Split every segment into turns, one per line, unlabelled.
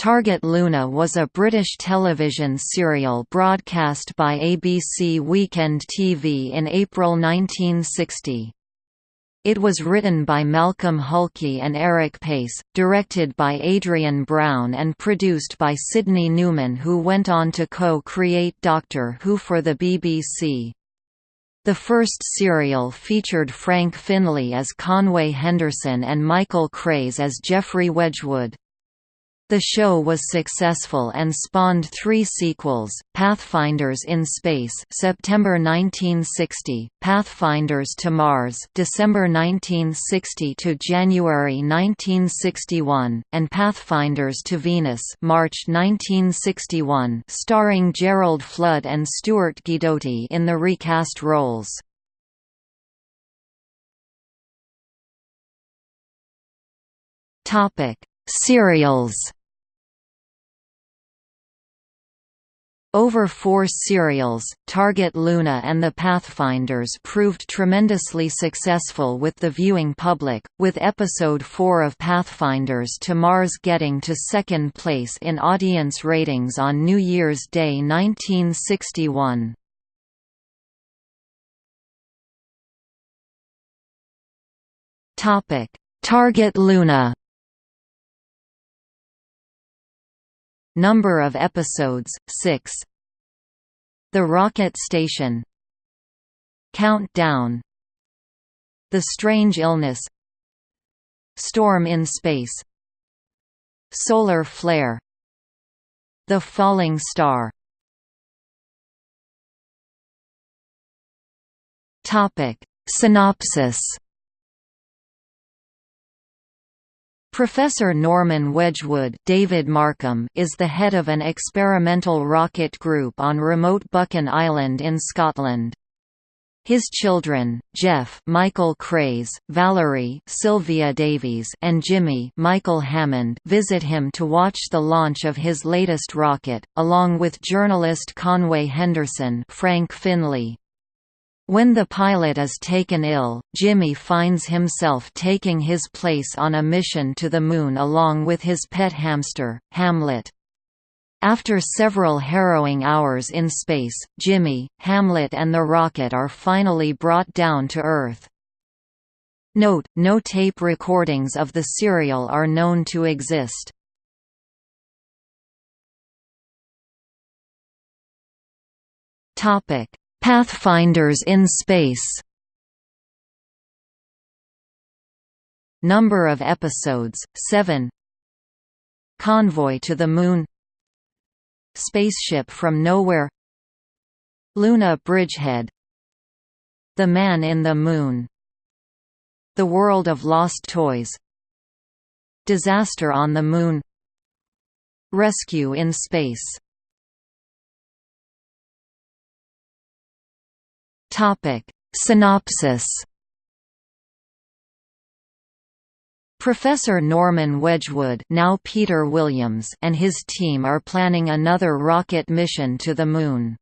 Target Luna was a British television serial broadcast by ABC Weekend TV in April 1960. It was written by Malcolm Hulke and Eric Pace, directed by Adrian Brown and produced by Sidney Newman who went on to co-create Doctor Who for the BBC. The first serial featured Frank Finlay as Conway Henderson and Michael Craze as Geoffrey Wedgwood. The show was successful and spawned three sequels, Pathfinders in Space September 1960, Pathfinders to Mars December 1960 to January 1961, and Pathfinders to Venus March 1961 starring Gerald Flood and Stuart Guidotti in the recast roles. Serials Over four serials, Target Luna and the Pathfinders proved tremendously successful with the viewing public, with episode 4 of Pathfinders to Mars getting to second place in audience ratings on New Year's Day 1961. Target Luna Number of episodes 6 The Rocket Station. Countdown. The Strange Illness. Storm in Space. Solar Flare. The Falling Star. Synopsis Professor Norman Wedgwood David Markham is the head of an experimental rocket group on remote Buchan Island in Scotland. His children, Jeff Michael Craze, Valerie Sylvia Davies and Jimmy Michael Hammond visit him to watch the launch of his latest rocket, along with journalist Conway Henderson Frank Finlay. When the pilot is taken ill, Jimmy finds himself taking his place on a mission to the Moon along with his pet hamster, Hamlet. After several harrowing hours in space, Jimmy, Hamlet and the rocket are finally brought down to Earth. Note, no tape recordings of the serial are known to exist. Topic: Pathfinders in space. Number of episodes, 7 Convoy to the Moon. Spaceship from Nowhere. Luna Bridgehead. The Man in the Moon. The World of Lost Toys. Disaster on the Moon. Rescue in Space Topic: Synopsis. Professor Norman Wedgwood now Peter Williams and his team are planning another rocket mission to the Moon.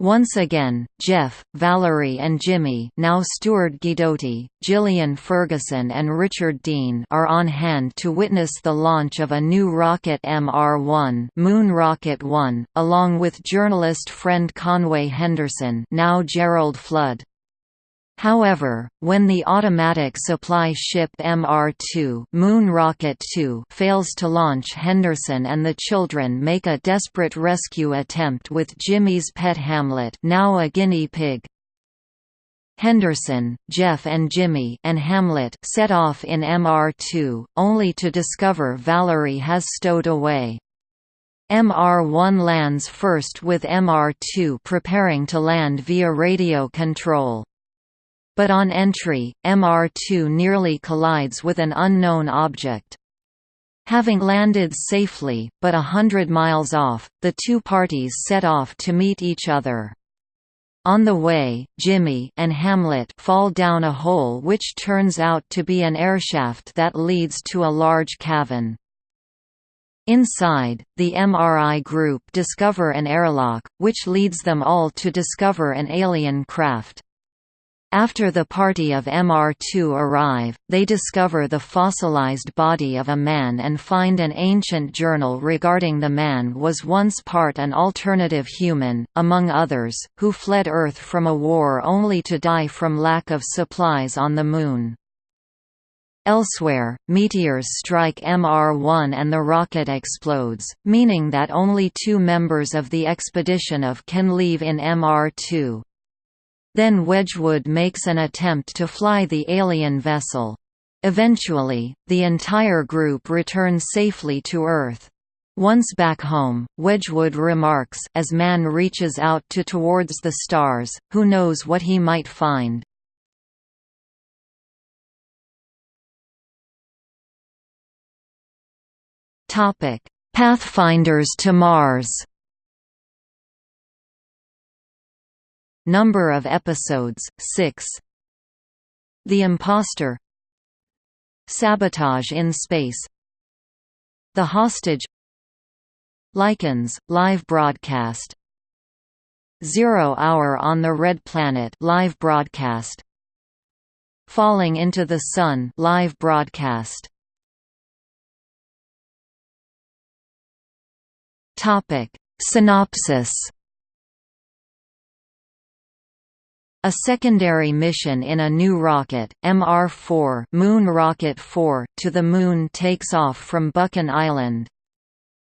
Once again, Jeff, Valerie and Jimmy now Stuart Guidotti, Gillian Ferguson and Richard Dean are on hand to witness the launch of a new rocket MR-1 Moon Rocket 1, along with journalist friend Conway Henderson now Gerald Flood. However, when the automatic supply ship MR-2 Moon Rocket 2 fails to launch Henderson and the children make a desperate rescue attempt with Jimmy's pet Hamlet now a guinea pig. Henderson, Jeff and Jimmy and Hamlet set off in MR-2, only to discover Valerie has stowed away. MR-1 lands first with MR-2 preparing to land via radio control but on entry, MR2 nearly collides with an unknown object. Having landed safely, but a hundred miles off, the two parties set off to meet each other. On the way, Jimmy and Hamlet fall down a hole which turns out to be an airshaft that leads to a large cavern. Inside, the MRI group discover an airlock, which leads them all to discover an alien craft. After the party of MR2 arrive, they discover the fossilized body of a man and find an ancient journal regarding the man was once part an alternative human, among others, who fled Earth from a war only to die from lack of supplies on the Moon. Elsewhere, meteors strike MR1 and the rocket explodes, meaning that only two members of the expedition of can leave in MR2. Then Wedgwood makes an attempt to fly the alien vessel. Eventually, the entire group returns safely to Earth. Once back home, Wedgwood remarks as man reaches out to towards the stars, who knows what he might find. Pathfinders to Mars Number of episodes 6 The Imposter. Sabotage in Space. The Hostage. Lichens live broadcast. Zero Hour on the Red Planet live broadcast. Falling into the Sun live broadcast. Topic. Synopsis A secondary mission in a new rocket, MR-4 Moon Rocket 4, to the Moon takes off from Buchan Island.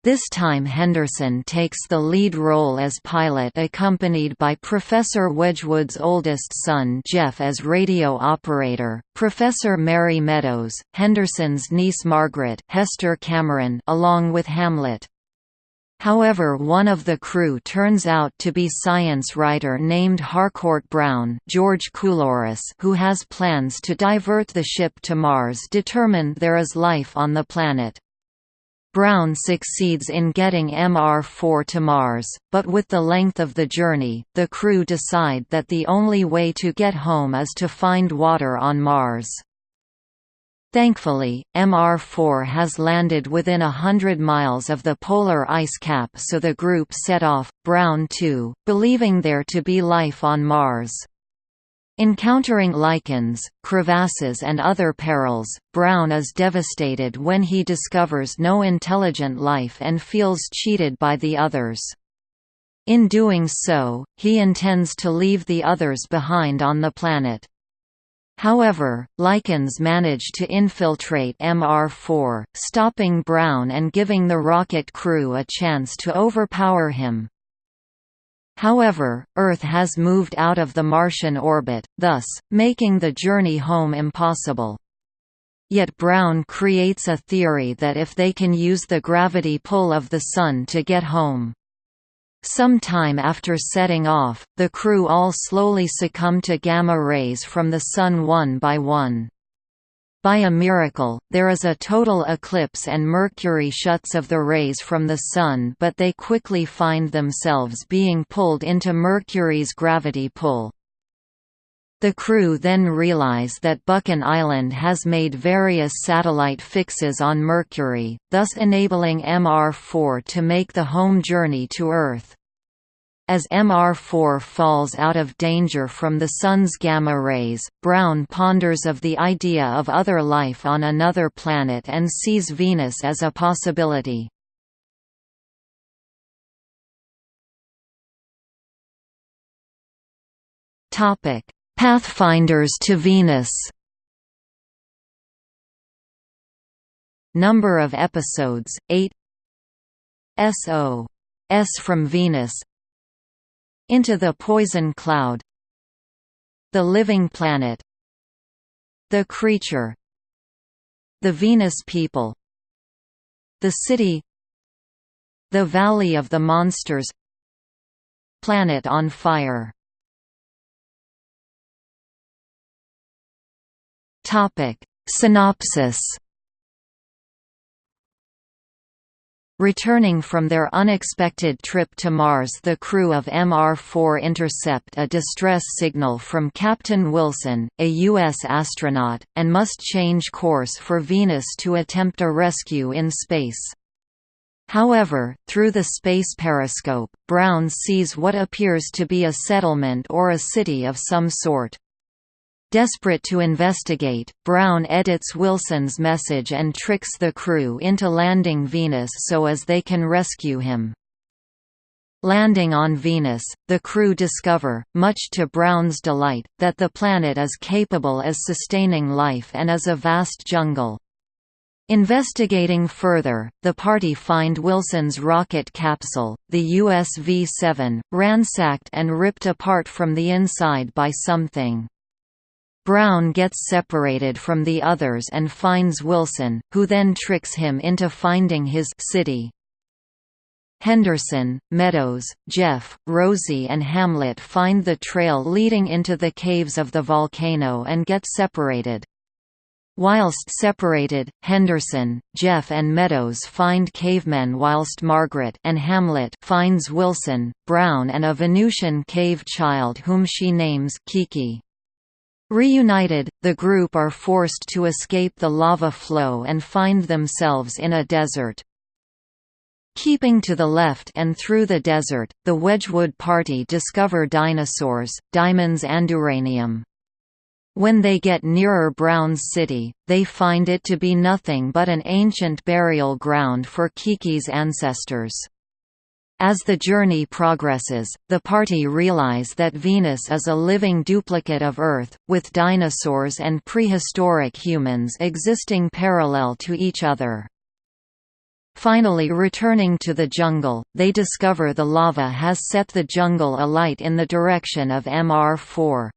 This time Henderson takes the lead role as pilot accompanied by Professor Wedgwood's oldest son Jeff as radio operator, Professor Mary Meadows, Henderson's niece Margaret Hester Cameron along with Hamlet. However one of the crew turns out to be science writer named Harcourt Brown George Coulouris who has plans to divert the ship to Mars determined there is life on the planet. Brown succeeds in getting MR4 to Mars, but with the length of the journey, the crew decide that the only way to get home is to find water on Mars. Thankfully, MR4 has landed within a hundred miles of the polar ice cap so the group set off, Brown 2, believing there to be life on Mars. Encountering lichens, crevasses and other perils, Brown is devastated when he discovers no intelligent life and feels cheated by the others. In doing so, he intends to leave the others behind on the planet. However, lichens manage to infiltrate MR4, stopping Brown and giving the rocket crew a chance to overpower him. However, Earth has moved out of the Martian orbit, thus, making the journey home impossible. Yet Brown creates a theory that if they can use the gravity pull of the Sun to get home, some time after setting off, the crew all slowly succumb to gamma rays from the Sun one by one. By a miracle, there is a total eclipse and Mercury shuts of the rays from the Sun but they quickly find themselves being pulled into Mercury's gravity pull. The crew then realize that Buchan Island has made various satellite fixes on Mercury, thus enabling MR4 to make the home journey to Earth. As MR4 falls out of danger from the Sun's gamma rays, Brown ponders of the idea of other life on another planet and sees Venus as a possibility. Topic: Pathfinders to Venus. Number of episodes, 8 S.O. S from Venus. Into the Poison Cloud. The Living Planet. The Creature. The Venus People. The City. The Valley of the Monsters. Planet on Fire Topic: Synopsis. Returning from their unexpected trip to Mars the crew of MR-4 intercept a distress signal from Captain Wilson, a U.S. astronaut, and must change course for Venus to attempt a rescue in space. However, through the space periscope, Brown sees what appears to be a settlement or a city of some sort. Desperate to investigate, Brown edits Wilson's message and tricks the crew into landing Venus so as they can rescue him. Landing on Venus, the crew discover, much to Brown's delight, that the planet is capable as sustaining life and is a vast jungle. Investigating further, the party find Wilson's rocket capsule, the USV-7, ransacked and ripped apart from the inside by something. Brown gets separated from the others and finds Wilson, who then tricks him into finding his city. Henderson, Meadows, Jeff, Rosie and Hamlet find the trail leading into the caves of the volcano and get separated. Whilst separated, Henderson, Jeff and Meadows find cavemen whilst Margaret and Hamlet finds Wilson, Brown and a Venusian cave child whom she names Kiki. Reunited, the group are forced to escape the lava flow and find themselves in a desert. Keeping to the left and through the desert, the Wedgwood party discover dinosaurs, diamonds and uranium. When they get nearer Brown's city, they find it to be nothing but an ancient burial ground for Kiki's ancestors. As the journey progresses, the party realize that Venus is a living duplicate of Earth, with dinosaurs and prehistoric humans existing parallel to each other. Finally returning to the jungle, they discover the lava has set the jungle alight in the direction of MR4.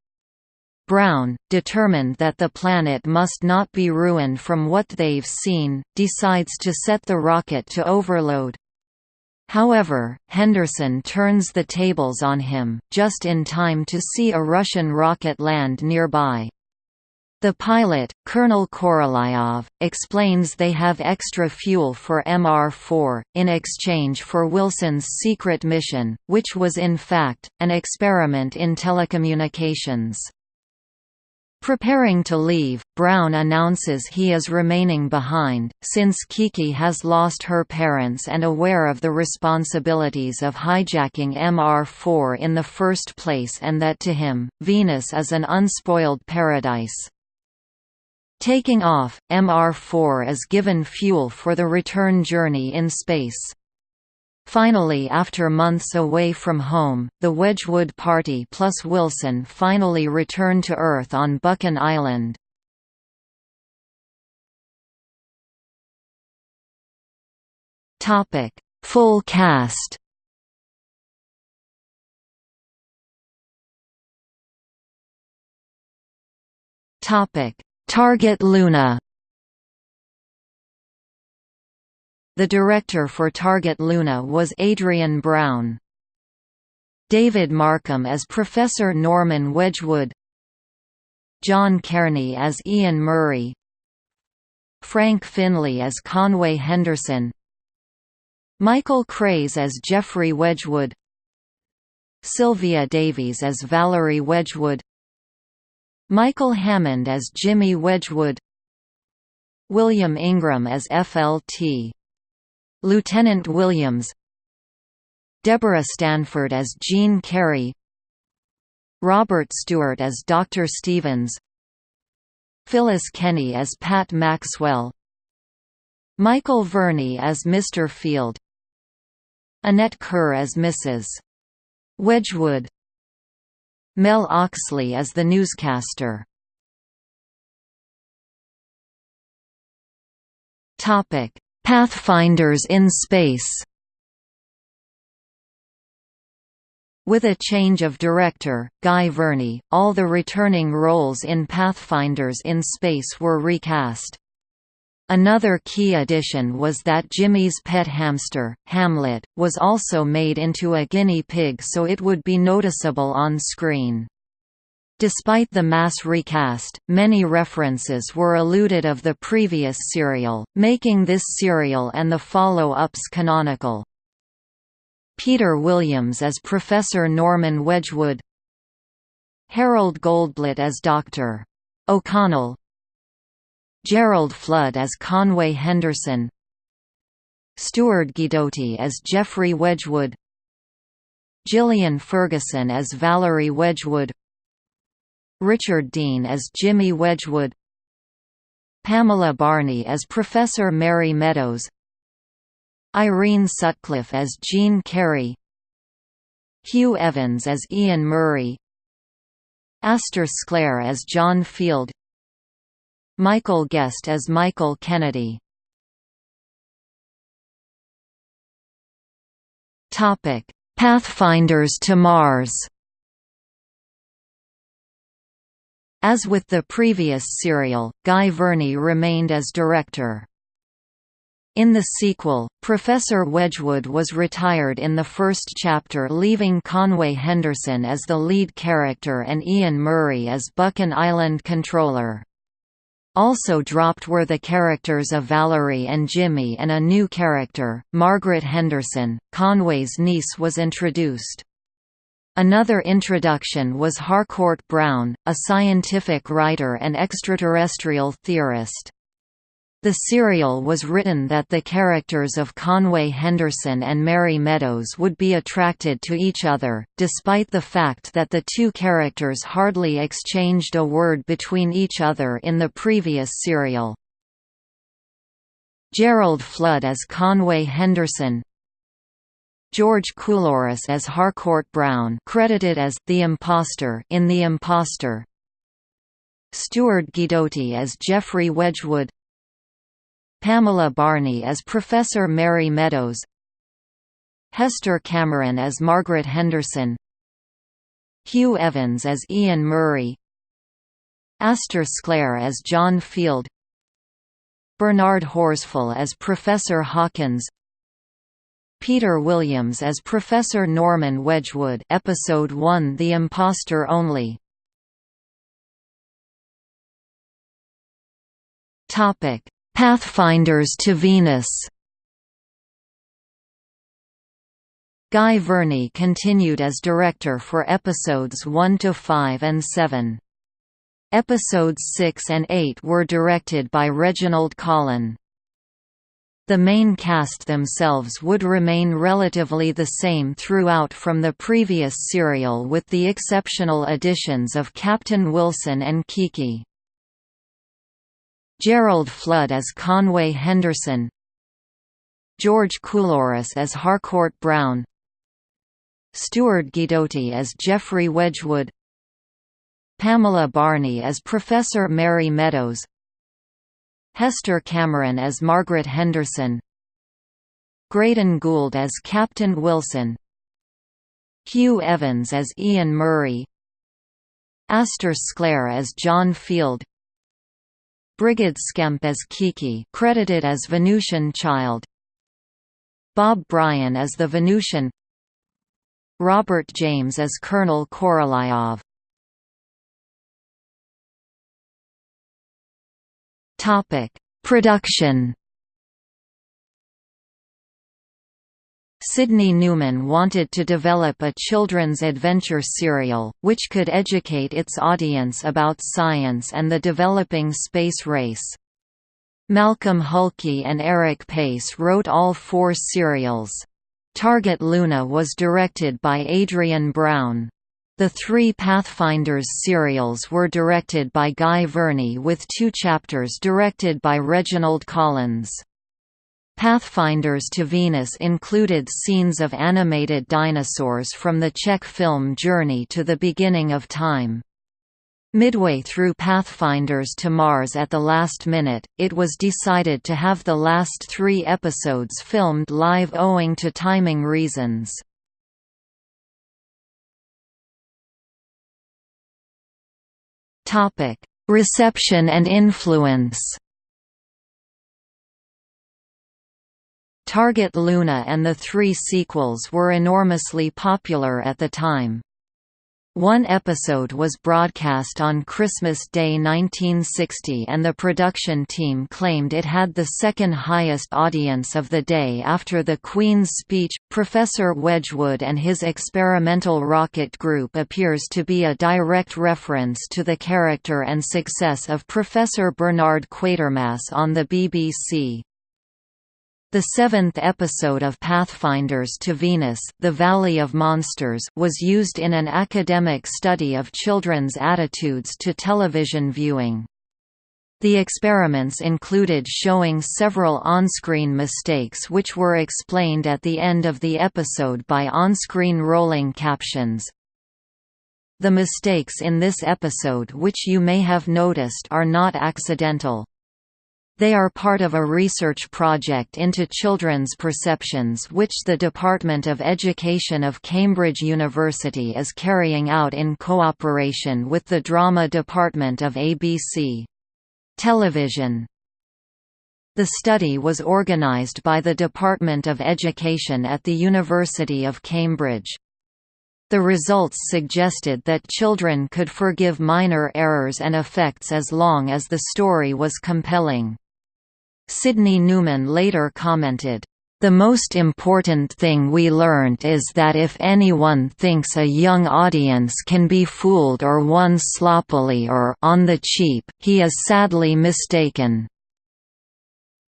Brown, determined that the planet must not be ruined from what they've seen, decides to set the rocket to overload. However, Henderson turns the tables on him, just in time to see a Russian rocket land nearby. The pilot, Colonel Korolyov, explains they have extra fuel for MR-4, in exchange for Wilson's secret mission, which was in fact, an experiment in telecommunications. Preparing to leave, Brown announces he is remaining behind, since Kiki has lost her parents and aware of the responsibilities of hijacking MR4 in the first place and that to him, Venus is an unspoiled paradise. Taking off, MR4 is given fuel for the return journey in space. Finally after months away from home, the Wedgwood Party plus Wilson finally return to Earth on Buchan Island. Full cast Target Luna The director for Target Luna was Adrian Brown. David Markham as Professor Norman Wedgwood. John Cairney as Ian Murray. Frank Finlay as Conway Henderson. Michael Craze as Jeffrey Wedgwood. Sylvia Davies as Valerie Wedgwood. Michael Hammond as Jimmy Wedgwood. William Ingram as FLT Lieutenant Williams Deborah Stanford as Jean Carey Robert Stewart as Dr. Stevens Phyllis Kenny as Pat Maxwell Michael Verney as Mr. Field Annette Kerr as Mrs. Wedgwood Mel Oxley as the newscaster Topic Pathfinders in Space With a change of director, Guy Verney, all the returning roles in Pathfinders in Space were recast. Another key addition was that Jimmy's pet hamster, Hamlet, was also made into a guinea pig so it would be noticeable on screen. Despite the mass recast, many references were eluded of the previous serial, making this serial and the follow-ups canonical. Peter Williams as Professor Norman Wedgwood Harold Goldblatt as Dr. O'Connell Gerald Flood as Conway Henderson Stuart Guidotti as Jeffrey Wedgwood Gillian Ferguson as Valerie Wedgwood Richard Dean as Jimmy Wedgwood Pamela Barney as Professor Mary Meadows Irene Sutcliffe as Jean Carey Hugh Evans as Ian Murray Astor Sclare as John Field Michael Guest as Michael Kennedy. Pathfinders to Mars As with the previous serial, Guy Verney remained as director. In the sequel, Professor Wedgwood was retired in the first chapter leaving Conway Henderson as the lead character and Ian Murray as Buchan Island controller. Also dropped were the characters of Valerie and Jimmy and a new character, Margaret Henderson, Conway's niece was introduced. Another introduction was Harcourt Brown, a scientific writer and extraterrestrial theorist. The serial was written that the characters of Conway Henderson and Mary Meadows would be attracted to each other, despite the fact that the two characters hardly exchanged a word between each other in the previous serial. Gerald Flood as Conway Henderson George Coulouris as Harcourt Brown credited as The Impostor in The Impostor Stuart Guidotti as Jeffrey Wedgwood. Pamela Barney as Professor Mary Meadows. Hester Cameron as Margaret Henderson. Hugh Evans as Ian Murray. Astor Sclare as John Field. Bernard Horsfall as Professor Hawkins Peter Williams as Professor Norman Wedgwood Episode 1 The Impostor Only Topic Pathfinders to Venus Guy Verney continued as director for episodes 1 to 5 and 7. Episodes 6 and 8 were directed by Reginald Collin. The main cast themselves would remain relatively the same throughout from the previous serial with the exceptional additions of Captain Wilson and Kiki. Gerald Flood as Conway Henderson. George Coulouris as Harcourt Brown. Stuart Guidotti as Jeffrey Wedgwood. Pamela Barney as Professor Mary Meadows Hester Cameron as Margaret Henderson Graydon Gould as Captain Wilson Hugh Evans as Ian Murray Astor Sclare as John Field Brigid Skemp as Kiki credited as Venusian Child Bob Bryan as the Venusian Robert James as Colonel Korolyov Topic: Production Sidney Newman wanted to develop a children's adventure serial, which could educate its audience about science and the developing space race. Malcolm Hulke and Eric Pace wrote all four serials. Target Luna was directed by Adrian Brown. The three Pathfinders serials were directed by Guy Verney with two chapters directed by Reginald Collins. Pathfinders to Venus included scenes of animated dinosaurs from the Czech film Journey to the Beginning of Time. Midway through Pathfinders to Mars at the last minute, it was decided to have the last three episodes filmed live owing to timing reasons. Reception and influence Target Luna and the three sequels were enormously popular at the time. One episode was broadcast on Christmas Day 1960 and the production team claimed it had the second highest audience of the day after the Queen's speech. Professor Wedgwood and his experimental rocket group appears to be a direct reference to the character and success of Professor Bernard Quatermass on the BBC. The seventh episode of Pathfinders to Venus, The Valley of Monsters was used in an academic study of children's attitudes to television viewing. The experiments included showing several on-screen mistakes which were explained at the end of the episode by on-screen rolling captions. The mistakes in this episode which you may have noticed are not accidental. They are part of a research project into children's perceptions which the Department of Education of Cambridge University is carrying out in cooperation with the Drama Department of ABC. Television The study was organised by the Department of Education at the University of Cambridge. The results suggested that children could forgive minor errors and effects as long as the story was compelling. Sidney Newman later commented, the most important thing we learned is that if anyone thinks a young audience can be fooled or won sloppily or on the cheap, he is sadly mistaken.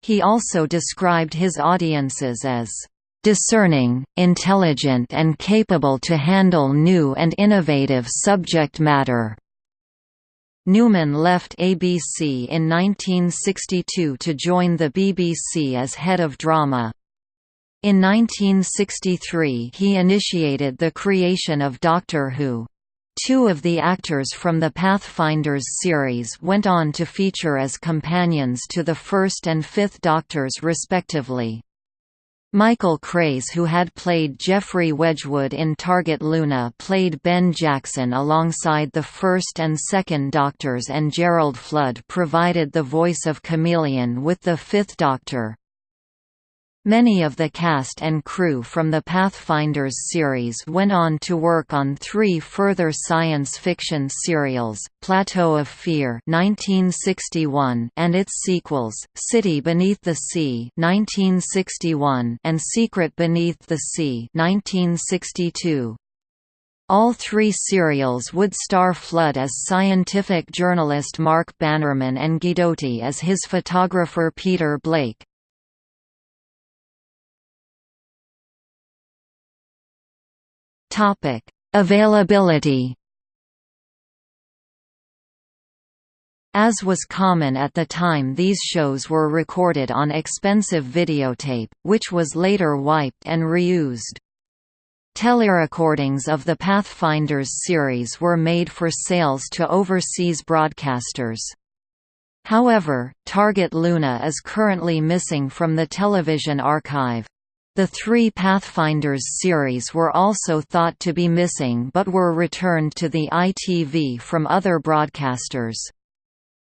He also described his audiences as discerning, intelligent and capable to handle new and innovative subject matter. Newman left ABC in 1962 to join the BBC as head of drama. In 1963 he initiated the creation of Doctor Who. Two of the actors from the Pathfinders series went on to feature as companions to the first and fifth Doctors respectively. Michael Craze who had played Jeffrey Wedgwood in Target Luna played Ben Jackson alongside the first and second Doctors and Gerald Flood provided the voice of Kamelion with the fifth Doctor. Many of the cast and crew from the Pathfinders series went on to work on three further science fiction serials, Plateau of Fear 1961 and its sequels, City Beneath the Sea 1961 and Secret Beneath the Sea 1962. All three serials would star Flood as scientific journalist Mark Bannerman and Guidotti as his photographer Peter Blake. Topic: Availability. As was common at the time these shows were recorded on expensive videotape, which was later wiped and reused. Telerecordings of the Pathfinders series were made for sales to overseas broadcasters. However, Target Luna is currently missing from the television archive. The three Pathfinders series were also thought to be missing but were returned to the ITV from other broadcasters.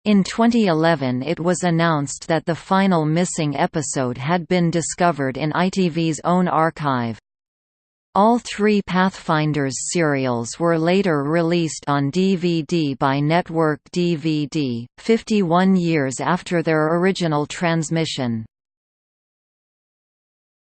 In 2011 it was announced that the final missing episode had been discovered in ITV's own archive. All three Pathfinders serials were later released on DVD by Network DVD, 51 years after their original transmission.